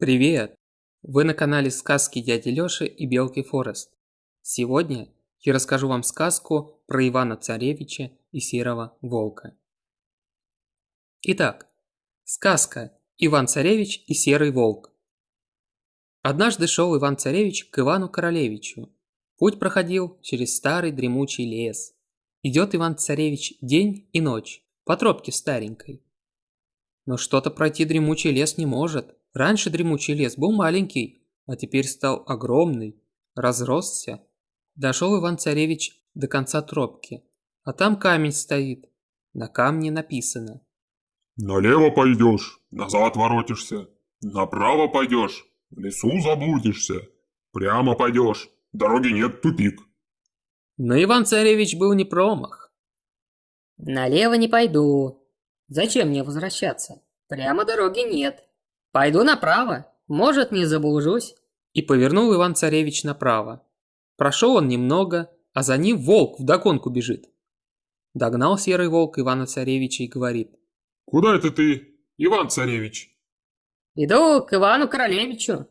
Привет! Вы на канале сказки дяди Лёши и Белки Форест. Сегодня я расскажу вам сказку про Ивана Царевича и Серого Волка. Итак, сказка Иван Царевич и Серый Волк. Однажды шел Иван Царевич к Ивану Королевичу. Путь проходил через старый дремучий лес. Идет Иван Царевич день и ночь по тропке старенькой. Но что-то пройти дремучий лес не может. Раньше дремучий лес был маленький, а теперь стал огромный, разросся. Дошел Иван-царевич до конца тропки, а там камень стоит. На камне написано. Налево пойдешь, назад воротишься. Направо пойдешь, в лесу заблудишься. Прямо пойдешь, дороги нет, тупик. Но Иван-царевич был не промах. Налево не пойду. Зачем мне возвращаться? Прямо дороги нет. Пойду направо, может, не заблужусь. И повернул Иван-царевич направо. Прошел он немного, а за ним волк вдогонку бежит. Догнал серый волк Ивана-царевича и говорит. Куда это ты, Иван-царевич? Иду к Ивану-королевичу.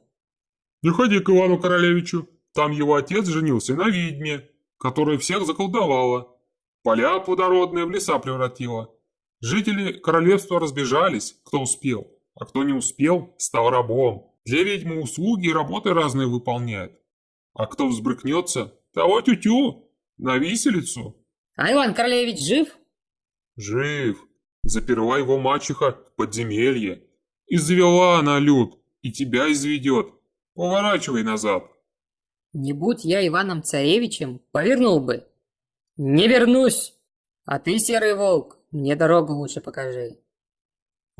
Не ходи к Ивану-королевичу. Там его отец женился на ведьме, которая всех заколдовала. Поля плодородные в леса превратила. Жители королевства разбежались, кто успел, а кто не успел, стал рабом. Для ведьмы услуги и работы разные выполняет. А кто взбрыкнется, того тю-тю, на виселицу. А Иван Королевич жив? Жив. Заперла его мачеха в подземелье. И завела она люд, и тебя изведет. Поворачивай назад. Не будь я Иваном Царевичем, повернул бы. Не вернусь. А ты, Серый Волк, мне дорогу лучше покажи.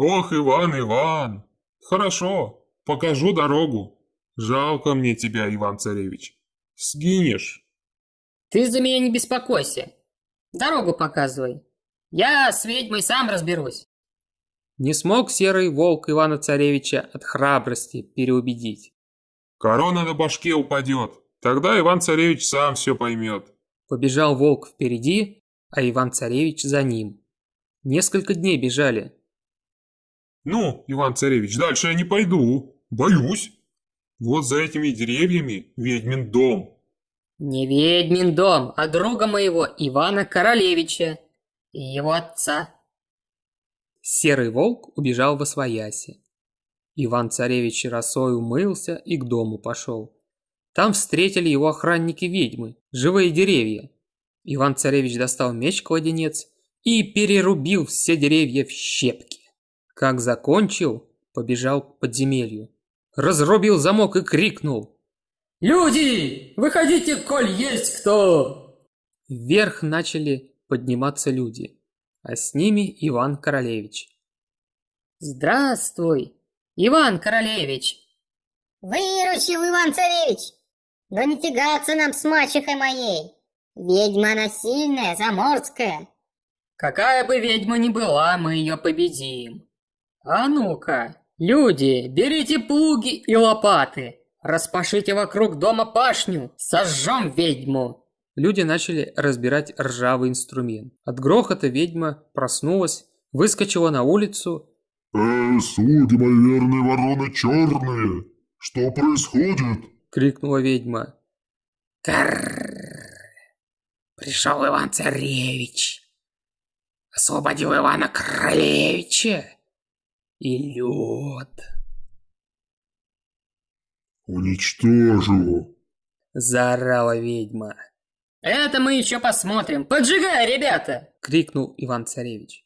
Ох, Иван, Иван. Хорошо, покажу дорогу. Жалко мне тебя, Иван-царевич. Сгинешь. Ты за меня не беспокойся. Дорогу показывай. Я с ведьмой сам разберусь. Не смог серый волк Ивана-царевича от храбрости переубедить. Корона на башке упадет. Тогда Иван-царевич сам все поймет. Побежал волк впереди, а Иван-царевич за ним. Несколько дней бежали. Ну, Иван-царевич, дальше я не пойду. Боюсь. Вот за этими деревьями ведьмин дом. Не ведьмин дом, а друга моего Ивана Королевича и его отца. Серый волк убежал во свояси. Иван-царевич росой умылся и к дому пошел. Там встретили его охранники-ведьмы, живые деревья. Иван-царевич достал меч-кладенец и перерубил все деревья в щепки. Как закончил, побежал к подземелью. Разрубил замок и крикнул. Люди, выходите, коль есть кто! Вверх начали подниматься люди, а с ними Иван Королевич. Здравствуй, Иван Королевич! Выручил Иван-царевич! Да не тягаться нам с мачехой моей! Ведьма она сильная, заморская. Какая бы ведьма ни была, мы ее победим. А ну-ка, люди, берите плуги и лопаты. Распашите вокруг дома пашню, сожжем ведьму. Люди начали разбирать ржавый инструмент. От грохота ведьма проснулась, выскочила на улицу. «Э, слуги мои верные вороны черные! Что происходит?» — крикнула ведьма. Карр! Пришел Иван-царевич. Освободил Ивана Королевича. И лед. «Уничтожу!» – заорала ведьма. Это мы еще посмотрим. Поджигай, ребята! крикнул Иван-царевич.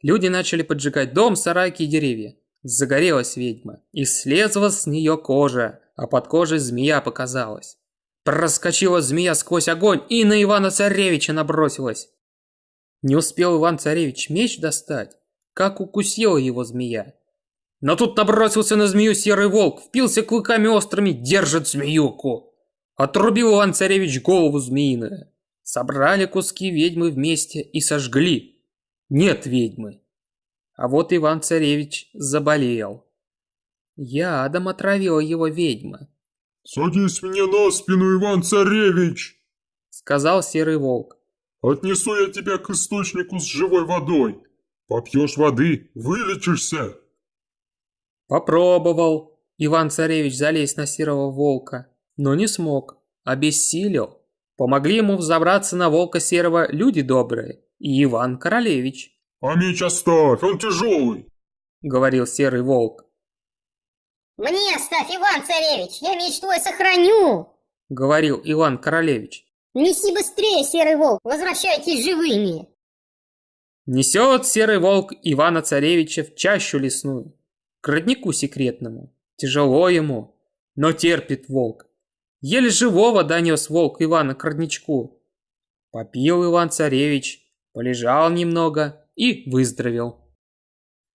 Люди начали поджигать дом, сарайки и деревья. Загорелась ведьма, и слезла с нее кожа, а под кожей змея показалась. Проскочила змея сквозь огонь и на Ивана-царевича набросилась. Не успел Иван-царевич меч достать, как укусила его змея. Но тут набросился на змею серый волк, впился клыками острыми, держит змеюку. Отрубил Иван-царевич голову змеиную. Собрали куски ведьмы вместе и сожгли. Нет ведьмы. А вот Иван-царевич заболел. Ядом отравила его ведьма, «Садись мне на спину, Иван-царевич!» сказал серый волк. «Отнесу я тебя к источнику с живой водой. Попьешь воды, вылечишься!» Попробовал. Иван-царевич залезть на серого волка, но не смог, обессилел. Помогли ему взобраться на волка серого люди добрые и Иван-королевич, «А меч оставь, он тяжелый!» говорил серый волк. Мне оставь, Иван-царевич, я меч твой сохраню. Говорил Иван-королевич. Неси быстрее, серый волк, возвращайтесь живыми. Несет серый волк Ивана-царевича в чащу лесную, к роднику секретному. Тяжело ему, но терпит волк. Еле живого донес волк Ивана к родничку. Попил Иван-царевич, полежал немного и выздоровел,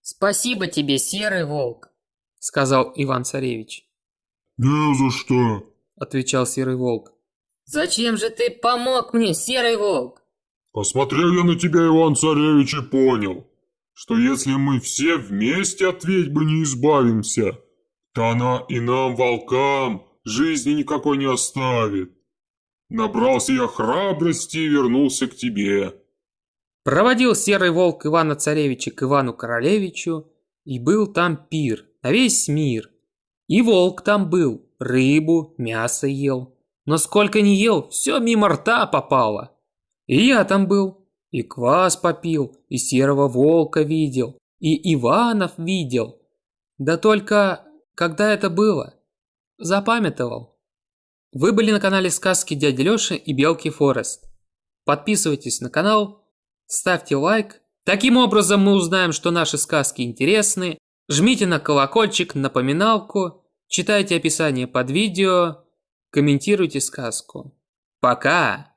Спасибо тебе, серый волк. сказал Иван-царевич. «Не за что!» Отвечал серый волк. Зачем же ты помог мне, серый волк? Посмотрел я на тебя, Иван-царевич, и понял, что если мы все вместе от ведьмы не избавимся, то она и нам, волкам, жизни никакой не оставит. Набрался я храбрости и вернулся к тебе. Проводил серый волк Ивана-царевича к Ивану-королевичу, и был там пир на весь мир. И волк там был, рыбу, мясо ел. Но сколько не ел, все мимо рта попало. И я там был, и квас попил, и серого волка видел, и Иванов видел. Да только, когда это было, запамятовал. Вы были на канале Сказки Дяди Лёши и Белки Форест. Подписывайтесь на канал, ставьте лайк. Таким образом мы узнаем, что наши сказки интересны. Жмите на колокольчик, напоминалку, читайте описание под видео, комментируйте сказку. Пока!